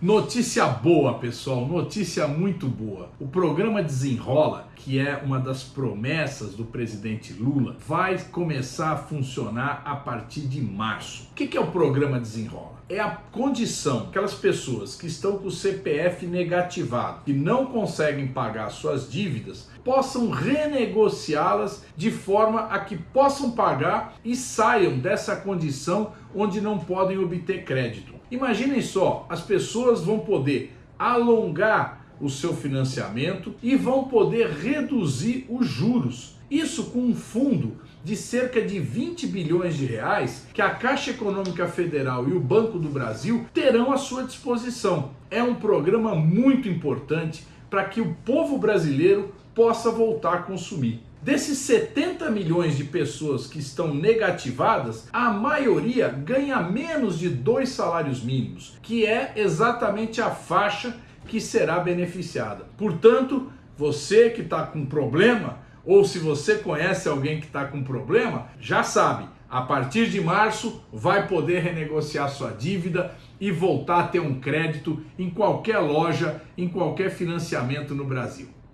Notícia boa, pessoal, notícia muito boa. O programa Desenrola, que é uma das promessas do presidente Lula, vai começar a funcionar a partir de março. O que é o programa Desenrola? É a condição aquelas pessoas que estão com o CPF negativado, que não conseguem pagar suas dívidas, possam renegociá-las de forma a que possam pagar e saiam dessa condição onde não podem obter crédito. Imaginem só, as pessoas vão poder alongar o seu financiamento e vão poder reduzir os juros. Isso com um fundo de cerca de 20 bilhões de reais que a Caixa Econômica Federal e o Banco do Brasil terão à sua disposição. É um programa muito importante para que o povo brasileiro possa voltar a consumir. Desses 70 milhões de pessoas que estão negativadas, a maioria ganha menos de dois salários mínimos, que é exatamente a faixa que será beneficiada. Portanto, você que está com problema, ou se você conhece alguém que está com problema, já sabe, a partir de março vai poder renegociar sua dívida e voltar a ter um crédito em qualquer loja, em qualquer financiamento no Brasil.